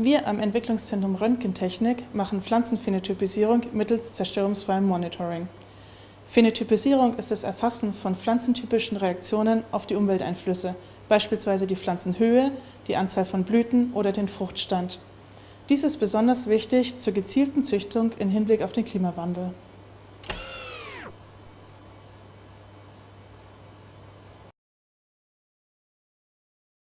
Wir am Entwicklungszentrum Röntgentechnik machen Pflanzenphänotypisierung mittels zerstörungsfreiem Monitoring. Phänotypisierung ist das Erfassen von pflanzentypischen Reaktionen auf die Umwelteinflüsse, beispielsweise die Pflanzenhöhe, die Anzahl von Blüten oder den Fruchtstand. Dies ist besonders wichtig zur gezielten Züchtung im Hinblick auf den Klimawandel.